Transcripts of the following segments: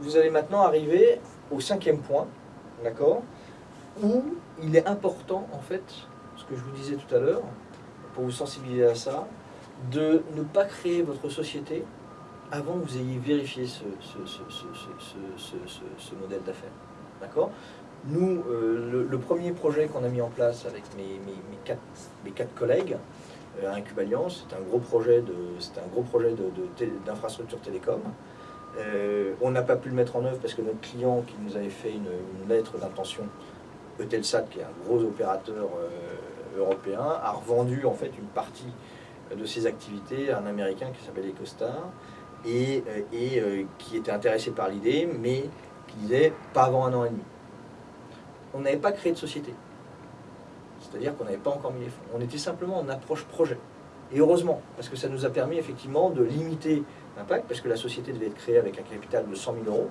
vous allez maintenant arriver au cinquième point, d'accord Où il est important, en fait, ce que je vous disais tout à l'heure, pour vous sensibiliser à ça, de ne pas créer votre société avant que vous ayez vérifié ce, modèle d'affaires. D'accord Nous, euh, le, premier projet qu'on a mis en place avec mes, quatre, collègues, euh, à Incubaliance, c'est un gros projet d'infrastructure télécom. Euh, on n'a pas pu le mettre en œuvre parce que notre client qui nous avait fait une, lettre d'intention, Eutelsat, qui est un gros opérateur européen, a revendu en fait une partie de ses activités à un Américain qui s'appelle EcoStar et, euh, et euh, qui était intéressé par l'idée, mais qui disait pas avant un an et demi. On n'avait pas créé de société. C'est-à-dire qu'on n'avait pas encore mis les fonds. On était simplement en approche projet. Et heureusement, parce que ça nous a permis effectivement de limiter l'impact, parce que la société devait être créée avec un capital de 100 000 euros.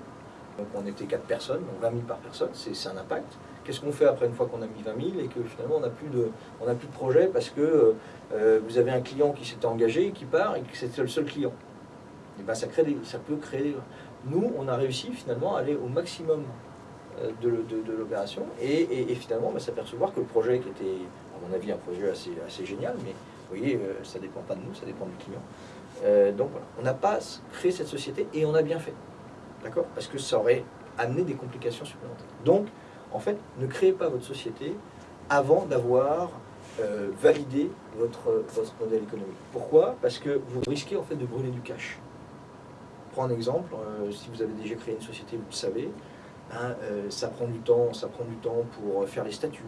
Donc on était 4 personnes, donc 20 000 par personne, c'est un impact. Qu'est-ce qu'on fait après une fois qu'on a mis 20 000 et que finalement on n'a plus, de, plus de projet parce que euh, vous avez un client qui s'était engagé, qui part et que c'était le seul client? Et ben ça, crée ça peut créer... Nous, on a réussi finalement à aller au maximum euh, de, l'opération et, finalement ben, s'apercevoir que le projet qui était, à mon avis, un projet assez, assez génial, mais voyez, euh, ça dépend pas de nous, ça dépend du client. Euh, donc voilà, on n'a pas créé cette société et on a bien fait. D'accord? Parce que ça aurait amené des complications supplémentaires. Donc, en fait, ne créez pas votre société avant d'avoir validé votre, votre modèle économique. Pourquoi? Parce que vous risquez en fait de brûler du cash un exemple, euh, si vous avez déjà créé une société, vous le savez, hein, euh, ça prend du temps, ça prend du temps pour faire les statuts,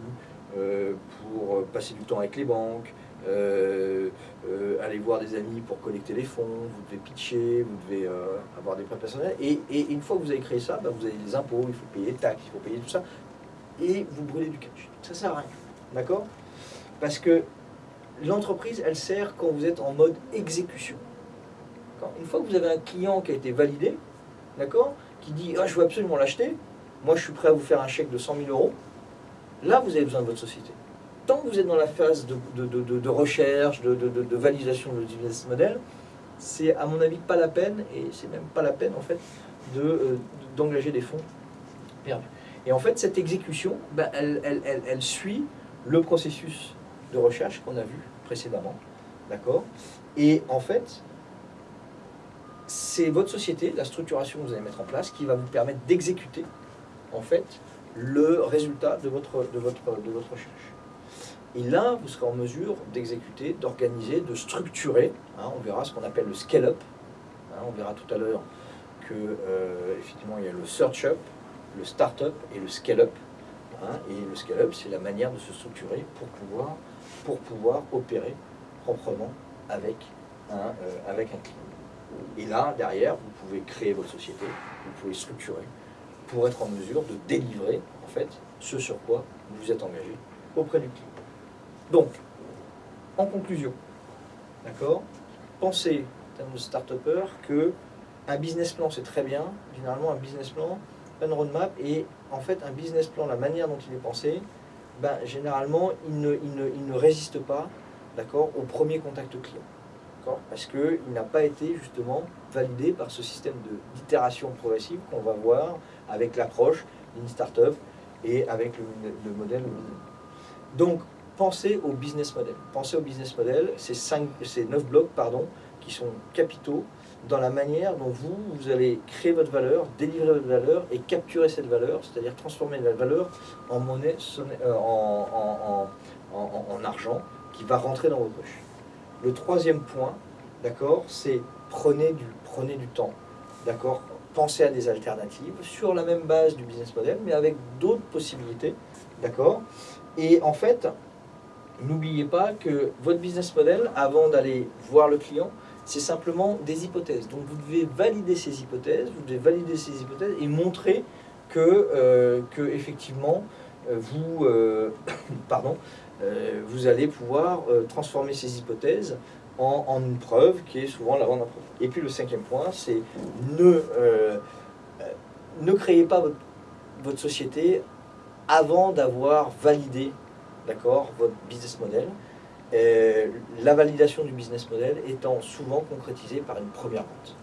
euh, pour passer du temps avec les banques, aller voir des amis pour collecter les fonds, vous devez pitcher, vous devez avoir des prêts personnels. Et, une fois que vous avez créé ça, bah, vous avez des impôts, il faut payer les taxes, il faut payer tout ça. Et vous brûlez du cash. Ça sert à rien. D'accord? Parce que l'entreprise, elle sert quand vous êtes en mode exécution. Une fois que vous avez un client qui a été validé, d'accord, qui dit ah, je veux absolument l'acheter, moi je suis prêt à vous faire un chèque de 100 000 euros, là vous avez besoin de votre société. Tant que vous êtes dans la phase de, recherche, de, validation de business model, c'est à mon avis pas la peine, et c'est même pas la peine en fait, euh, d'engager des fonds perdus. Et en fait, cette exécution, ben, elle, elle suit le processus de recherche qu'on a vu précédemment. D'accord? Et en fait, c'est votre société, la structuration que vous allez mettre en place, qui va vous permettre d'exécuter, en fait, le résultat de votre, de, votre, de votre recherche. Et là, vous serez en mesure d'exécuter, d'organiser, de structurer. Hein, on verra ce qu'on appelle le scale-up. Hein, on verra tout à l'heure que euh, effectivement il y a le search-up, le start-up et le scale-up. Hein, et le scale-up, c'est la manière de se structurer pour pouvoir, pour pouvoir opérer proprement avec un, euh, avec un client. Et là, derrière, vous pouvez créer votre société, vous pouvez structurer pour être en mesure de délivrer, en fait, ce sur quoi vous vous êtes engagé auprès du client. Donc, en conclusion, d'accord, pensez, en termes de start-upper, que un business plan, c'est très bien. Généralement, un business plan, un roadmap, et en fait, un business plan, la manière dont il est pensé, ben, généralement, il ne, résiste pas, au premier contact client parce qu'il n'a pas été justement validé par ce système d'itération progressive qu'on va voir avec l'approche d'une startup et avec le, modèle. Donc, pensez au business model. Pensez au business model, ces, cinq, ces 9 blocs pardon, qui sont capitaux dans la manière dont vous, vous allez créer votre valeur, délivrer votre valeur et capturer cette valeur, c'est-à-dire transformer la valeur en monnaie, euh, en, en argent qui va rentrer dans vos poches. Le troisième point, d'accord, c'est prenez du, prenez du temps, d'accord Pensez à des alternatives sur la même base du business model, mais avec d'autres possibilités, d'accord Et en fait, n'oubliez pas que votre business model, avant d'aller voir le client, c'est simplement des hypothèses. Donc vous devez valider ces hypothèses, vous devez valider ces hypothèses et montrer que, euh, effectivement, euh, vous, euh, vous allez pouvoir transformer ces hypothèses en, une preuve qui est souvent la vente preuve. Et puis le cinquième point, c'est ne créez pas votre, société avant d'avoir validé votre business model. La validation du business model étant souvent concrétisée par une première vente.